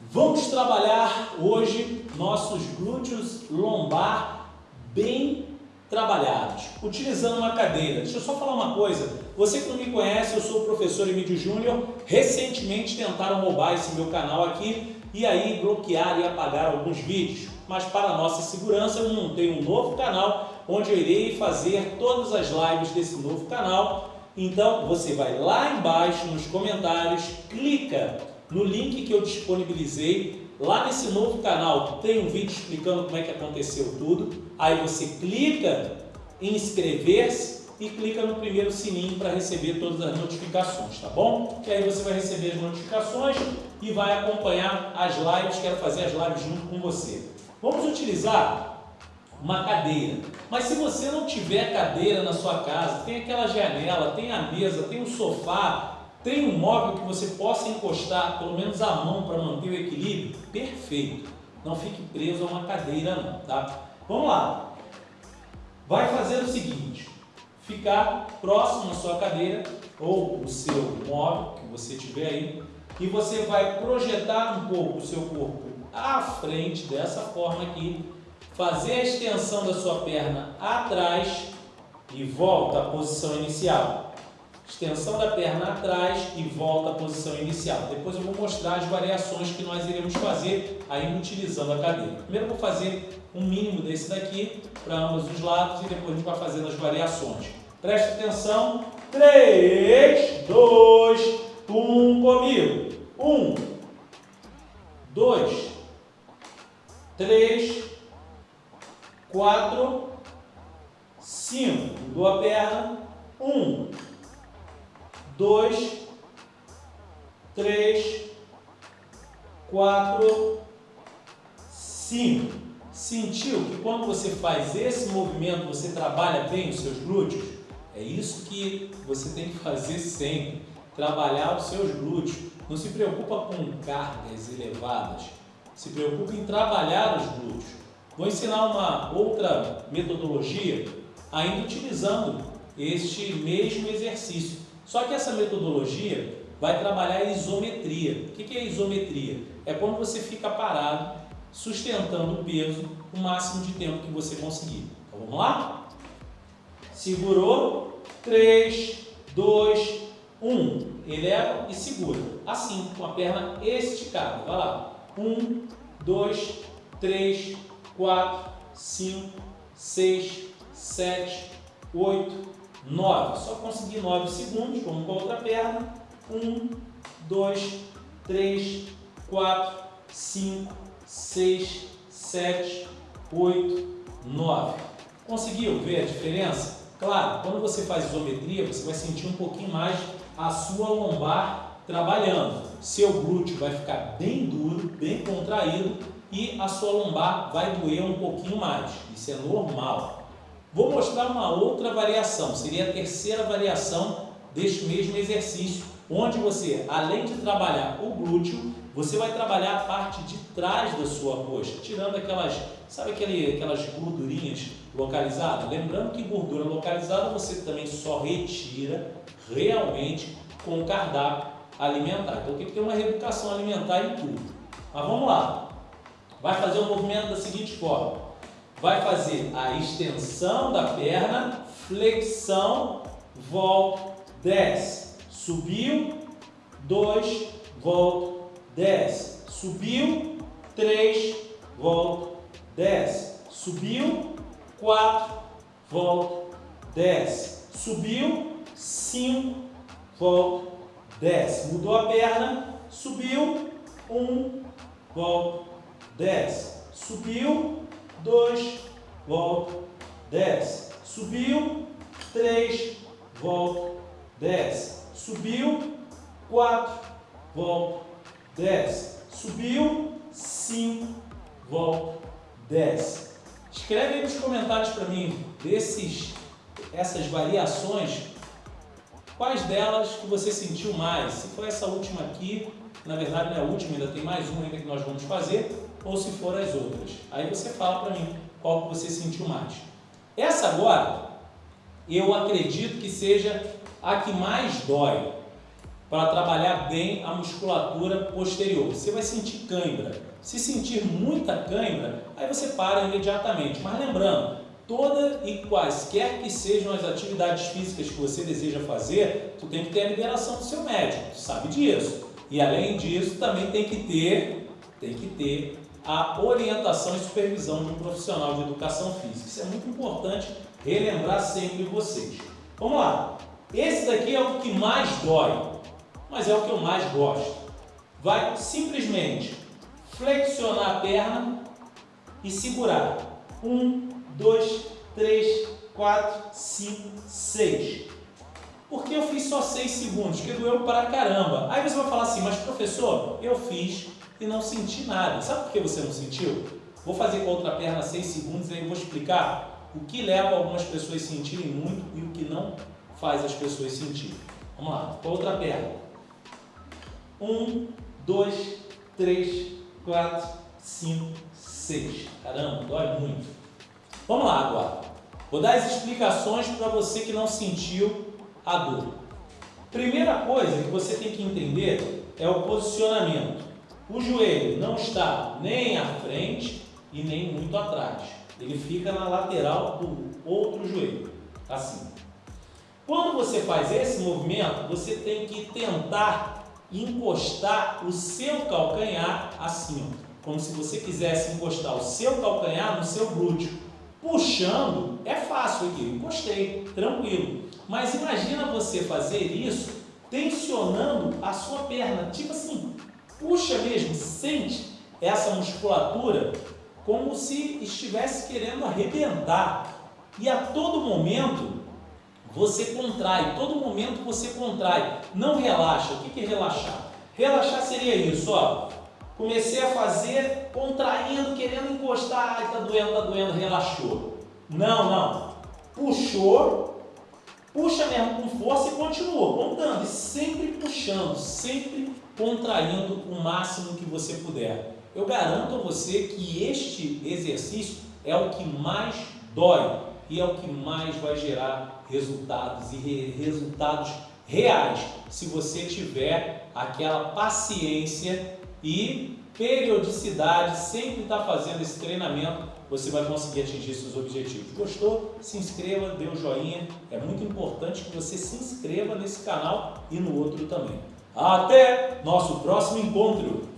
Vamos trabalhar hoje nossos glúteos lombar bem trabalhados, utilizando uma cadeira. Deixa eu só falar uma coisa, você que não me conhece, eu sou o professor Emílio Júnior, recentemente tentaram roubar esse meu canal aqui e aí bloquear e apagar alguns vídeos, mas para nossa segurança eu montei um novo canal onde eu irei fazer todas as lives desse novo canal, então você vai lá embaixo nos comentários, clica no link que eu disponibilizei Lá nesse novo canal tem um vídeo explicando como é que aconteceu tudo. Aí você clica em inscrever-se e clica no primeiro sininho para receber todas as notificações, tá bom? Que aí você vai receber as notificações e vai acompanhar as lives, quero fazer as lives junto com você. Vamos utilizar uma cadeira. Mas se você não tiver cadeira na sua casa, tem aquela janela, tem a mesa, tem um sofá, tem um móvel que você possa encostar pelo menos a mão para manter o equilíbrio? Perfeito. Não fique preso a uma cadeira não, tá? Vamos lá. Vai fazer o seguinte, ficar próximo à sua cadeira ou o seu móvel que você tiver aí e você vai projetar um pouco o seu corpo à frente dessa forma aqui, fazer a extensão da sua perna atrás e volta à posição inicial extensão da perna atrás e volta à posição inicial. Depois eu vou mostrar as variações que nós iremos fazer ainda utilizando a cadeira. Primeiro eu vou fazer um mínimo desse daqui para ambos os lados e depois a gente vai fazendo as variações. Preste atenção. 3, 2, 1 comigo. 1, 2, 3, 4, 5. Mudou a perna. 1, dois, três, quatro, cinco. Sentiu que quando você faz esse movimento, você trabalha bem os seus glúteos? É isso que você tem que fazer sempre, trabalhar os seus glúteos. Não se preocupa com cargas elevadas, se preocupa em trabalhar os glúteos. Vou ensinar uma outra metodologia, ainda utilizando este mesmo exercício. Só que essa metodologia vai trabalhar a isometria. O que é isometria? É quando você fica parado, sustentando o peso o máximo de tempo que você conseguir. Então vamos lá? Segurou, 3, 2, 1. Eleva e segura. Assim, com a perna esticada. Vai lá. 1, 2, 3, 4, 5, 6, 7, 8, 9. Só consegui 9 segundos, vamos com a outra perna. 1, 2, 3, 4, 5, 6, 7, 8, 9. Conseguiu ver a diferença? Claro, quando você faz isometria, você vai sentir um pouquinho mais a sua lombar trabalhando. Seu glúteo vai ficar bem duro, bem contraído e a sua lombar vai doer um pouquinho mais. Isso é normal. Vou mostrar uma outra variação, seria a terceira variação deste mesmo exercício, onde você, além de trabalhar o glúteo, você vai trabalhar a parte de trás da sua coxa, tirando aquelas, sabe aquele, aquelas gordurinhas localizadas? Lembrando que gordura localizada você também só retira realmente com o cardápio alimentar. Então tem que ter uma reeducação alimentar em tudo. Mas vamos lá. Vai fazer o movimento da seguinte forma vai fazer a extensão da perna, flexão, volta, desce. Subiu, dois, volta, desce. Subiu, três, volta, desce. Subiu, quatro, volta, desce. Subiu, cinco, volta, desce. Mudou a perna, subiu, um, volta, desce. Subiu, 2, volta, desce. Subiu, 3, volta, desce. Subiu, 4, volta, desce. Subiu, 5, volta, desce. Escreve aí nos comentários para mim desses, essas variações, quais delas que você sentiu mais. Se foi essa última aqui, na verdade não é a última, ainda tem mais uma ainda que nós vamos fazer ou se for as outras. Aí você fala para mim qual que você sentiu mais. Essa agora, eu acredito que seja a que mais dói. para trabalhar bem a musculatura posterior. Você vai sentir cãibra. Se sentir muita cãibra, aí você para imediatamente. Mas lembrando, toda e quaisquer que sejam as atividades físicas que você deseja fazer, tu tem que ter a liberação do seu médico, tu sabe disso. E além disso, também tem que ter, tem que ter a orientação e supervisão de um profissional de educação física. Isso é muito importante relembrar sempre vocês. Vamos lá. Esse daqui é o que mais dói, mas é o que eu mais gosto. Vai simplesmente flexionar a perna e segurar. Um, dois, três, quatro, cinco, seis. Por que eu fiz só seis segundos? Porque doeu para caramba. Aí você vai falar assim, mas professor, eu fiz e não senti nada. Sabe por que você não sentiu? Vou fazer com a outra perna seis segundos e aí vou explicar o que leva algumas pessoas a sentirem muito e o que não faz as pessoas sentirem. Vamos lá, com a outra perna. Um, dois, três, quatro, cinco, seis. Caramba, dói muito. Vamos lá agora. Vou dar as explicações para você que não sentiu a dor. Primeira coisa que você tem que entender é o posicionamento. O joelho não está nem à frente e nem muito atrás. Ele fica na lateral do outro joelho, assim. Quando você faz esse movimento, você tem que tentar encostar o seu calcanhar assim, ó, como se você quisesse encostar o seu calcanhar no seu glúteo. Puxando é fácil aqui, encostei, tranquilo. Mas imagina você fazer isso tensionando a sua perna, tipo assim, puxa mesmo, sente essa musculatura como se estivesse querendo arrebentar. E a todo momento você contrai, todo momento você contrai, não relaxa. O que é relaxar? Relaxar seria isso, ó. Comecei a fazer, contraindo, querendo encostar, ai, tá doendo, tá doendo, relaxou. Não, não. Puxou, puxa mesmo com força e continua contando, e sempre puxando, sempre contraindo o máximo que você puder. Eu garanto a você que este exercício é o que mais dói e é o que mais vai gerar resultados e re resultados reais se você tiver aquela paciência e periodicidade, sempre estar tá fazendo esse treinamento, você vai conseguir atingir seus objetivos. Gostou? Se inscreva, dê um joinha. É muito importante que você se inscreva nesse canal e no outro também. Até nosso próximo encontro!